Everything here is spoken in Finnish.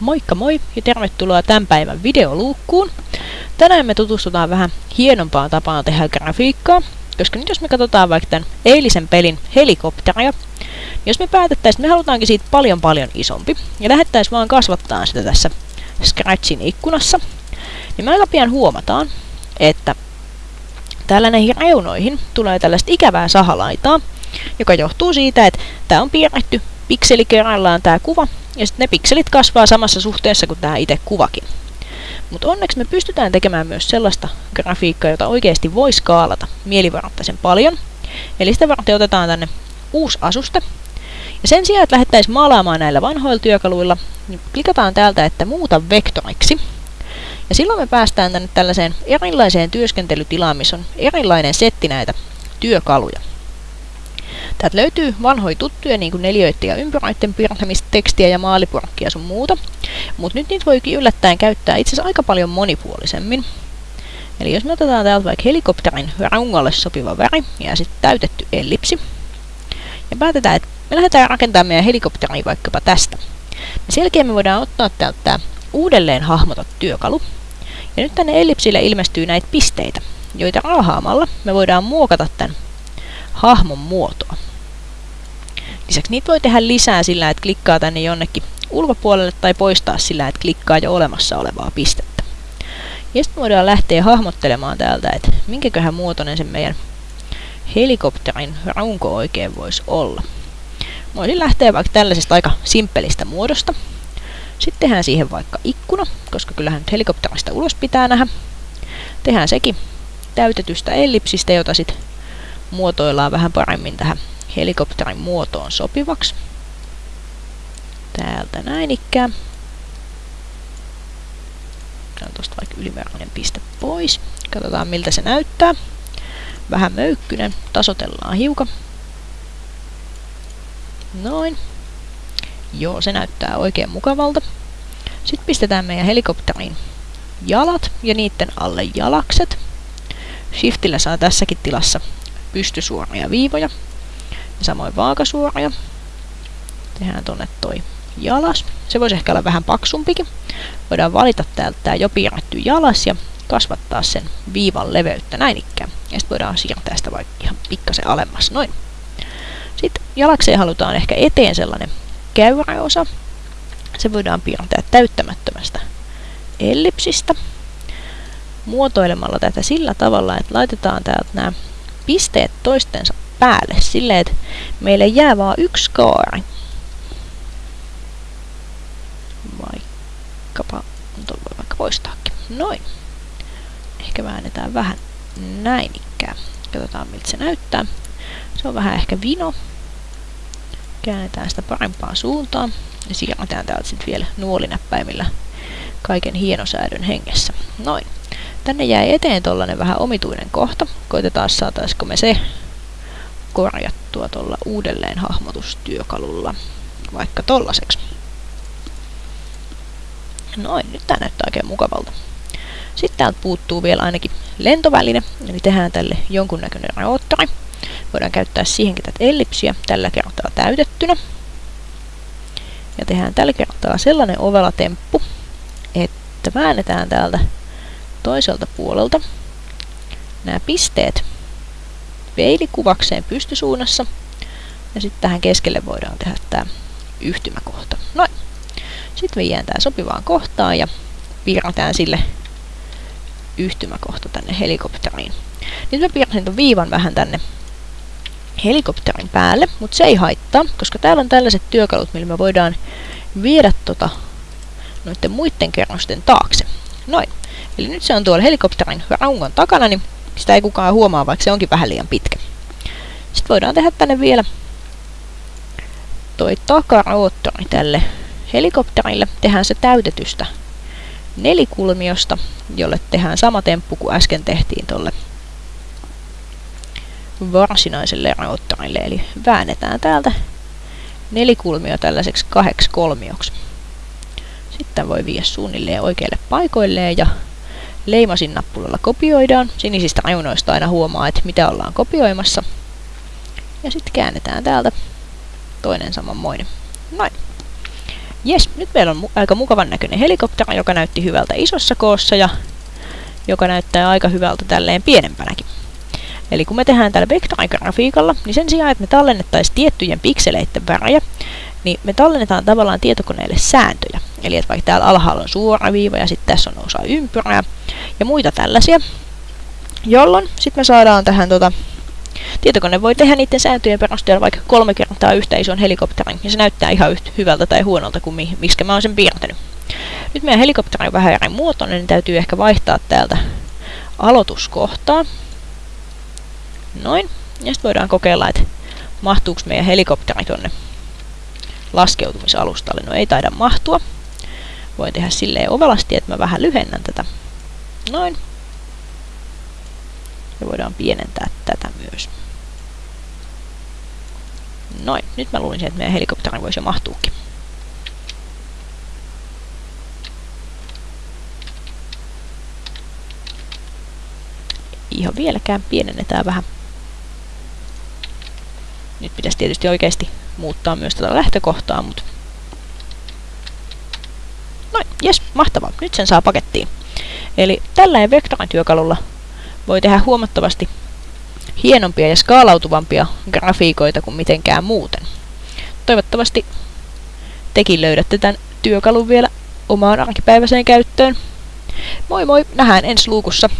Moikka moi ja tervetuloa tämän päivän videoluukkuun. Tänään me tutustutaan vähän hienompaan tapaan tehdä grafiikkaa, koska nyt jos me katsotaan vaikka tämän eilisen pelin helikopteria, niin jos me päätettäisiin, me halutaankin siitä paljon paljon isompi, ja lähettäisiin vaan kasvattaa sitä tässä Scratchin ikkunassa, niin me aika pian huomataan, että täällä näihin reunoihin tulee tällaista ikävää sahalaitaa, joka johtuu siitä, että tämä on piirretty pikseli kerrallaan tämä kuva, ja sitten ne pikselit kasvaa samassa suhteessa kuin tämä itse kuvakin. Mutta onneksi me pystytään tekemään myös sellaista grafiikkaa, jota oikeasti voi skaalata mielivarttaisen paljon. Eli sitä varten otetaan tänne uusi asuste. Ja sen sijaan, että lähdettäisiin maalaamaan näillä vanhoilla työkaluilla, niin klikataan täältä, että muuta vektoriksi. Ja silloin me päästään tänne tällaiseen erilaiseen työskentelytilaan, missä on erilainen setti näitä työkaluja. Täältä löytyy vanhoja tuttuja, niin kuin neljöiden ja ympyröiden piirtämistä, tekstiä ja maalipurkkia sun muuta. Mutta nyt niitä voikin yllättäen käyttää itse asiassa aika paljon monipuolisemmin. Eli jos me otetaan täältä vaikka helikopterin rungolle sopiva väri ja sitten täytetty ellipsi. Ja päätetään, että me lähdetään rakentamaan meidän helikopteria vaikkapa tästä. Ja sen jälkeen me voidaan ottaa täältä tämä uudelleen hahmota työkalu. Ja nyt tänne ellipsille ilmestyy näitä pisteitä, joita raahaamalla me voidaan muokata tämän hahmon muotoa. Lisäksi niitä voi tehdä lisää sillä, että klikkaa tänne jonnekin ulkopuolelle tai poistaa sillä, että klikkaa jo olemassa olevaa pistettä. Ja sitten voidaan lähteä hahmottelemaan täältä, että minkäköhän muotoinen se meidän helikopterin runko oikein voisi olla. Voisin lähteä vaikka tällaisesta aika simppelistä muodosta. Sitten tehdään siihen vaikka ikkuna, koska kyllähän nyt helikopterista ulos pitää nähdä. Tehdään sekin täytetystä ellipsistä, jota sitten muotoillaan vähän paremmin tähän helikopterin muotoon sopivaksi. Täältä näin ikään. Otetaan tuosta vaikka ylimääräinen piste pois. Katsotaan miltä se näyttää. Vähän möykkynen. Tasotellaan hiukan. Noin. Joo, se näyttää oikein mukavalta. Sitten pistetään meidän helikopterin jalat ja niiden alle jalakset. Shiftillä saa tässäkin tilassa pystysuoria viivoja. Ja samoin vaakasuoria. Tehdään tonne toi jalas. Se voisi ehkä olla vähän paksumpikin. Voidaan valita täältä tämä jo piirretty jalas ja kasvattaa sen viivan leveyttä näin ikään. Ja sitten voidaan siirtää sitä vaikka ihan pikkasen alemmas. Noin. Sitten jalakseen halutaan ehkä eteen sellainen käyräosa. Se voidaan piirtää täyttämättömästä ellipsistä muotoilemalla tätä sillä tavalla, että laitetaan täältä nämä pisteet toistensa päälle silleen, että meille jää vaan yksi kaari. Vaikkapa, tuon voi vaikka poistaakin. Noin. Ehkä väännetään vähän näin ikään. Katsotaan miltä se näyttää. Se on vähän ehkä vino. Käännetään sitä parempaan suuntaan. Ja siirretään täältä sitten vielä nuolinäppäimillä kaiken hienosäädön hengessä. Noin. Tänne jäi eteen tollanen vähän omituinen kohta. Koitetaan saataisiko me se korjattua tuolla uudelleen hahmotustyökalulla. Vaikka tollaseksi. Noin, nyt tää näyttää oikein mukavalta. Sitten täältä puuttuu vielä ainakin lentoväline, eli tehdään tälle jonkunnäköinen roottori. Voidaan käyttää siihenkin tätä ellipsiä tällä kertaa täytettynä. Ja tehdään tällä kertaa sellainen ovela temppu, että väännetään täältä toiselta puolelta nämä pisteet peilikuvakseen pystysuunnassa. Ja sitten tähän keskelle voidaan tehdä tämä yhtymäkohta. Noin. Sitten viedään tämä sopivaan kohtaan ja piirretään sille yhtymäkohta tänne helikopteriin. Nyt mä piirsin tuon viivan vähän tänne helikopterin päälle, mutta se ei haittaa, koska täällä on tällaiset työkalut, millä me voidaan viedä tota noiden muiden kerrosten taakse. Noin. Eli nyt se on tuolla helikopterin rungon takana, niin sitä ei kukaan huomaa, vaikka se onkin vähän liian pitkä. Sitten voidaan tehdä tänne vielä toi takaroottori tälle helikopterille. Tehdään se täytetystä nelikulmiosta, jolle tehdään sama temppu kuin äsken tehtiin tuolle varsinaiselle roottorille. Eli väännetään täältä nelikulmio tällaiseksi kahdeksi kolmioksi. Sitten voi viedä suunnilleen oikeille paikoilleen ja leimasin nappulalla kopioidaan. Sinisistä reunoista aina huomaa, että mitä ollaan kopioimassa. Ja sitten käännetään täältä toinen samanmoinen. Noin. Jes, nyt meillä on mu aika mukavan näköinen helikopteri, joka näytti hyvältä isossa koossa ja joka näyttää aika hyvältä tälleen pienempänäkin. Eli kun me tehdään tällä vektorigrafiikalla, niin sen sijaan, että me tallennettaisiin tiettyjen pikseleiden värejä, niin me tallennetaan tavallaan tietokoneelle sääntöjä. Eli että vaikka täällä alhaalla on suora viiva ja sitten tässä on osa ympyrää ja muita tällaisia, jolloin sitten me saadaan tähän tota, Tietokone voi tehdä niiden sääntöjen perusteella vaikka kolme kertaa yhtä ison helikopterin, ja se näyttää ihan yhtä hyvältä tai huonolta kuin mi miksi mä oon sen piirtänyt. Nyt meidän helikopteri on vähän eri muotoinen, niin täytyy ehkä vaihtaa täältä aloituskohtaa. Noin. Ja sitten voidaan kokeilla, että mahtuuko meidän helikopteri tonne laskeutumisalustalle. No ei taida mahtua. Voin tehdä silleen ovelasti, että mä vähän lyhennän tätä. Noin. Ja voidaan pienentää tätä myös. Noin, nyt mä luulisin, että meidän helikopteri voisi jo mahtuukin. Ihan vieläkään pienennetään vähän. Nyt pitäisi tietysti oikeasti muuttaa myös tätä lähtökohtaa, mutta... Jes, mahtavaa. Nyt sen saa pakettiin. Eli tällä vektorityökalulla voi tehdä huomattavasti hienompia ja skaalautuvampia grafiikoita kuin mitenkään muuten. Toivottavasti tekin löydätte tämän työkalun vielä omaan arkipäiväiseen käyttöön. Moi moi, nähdään ensi luukussa.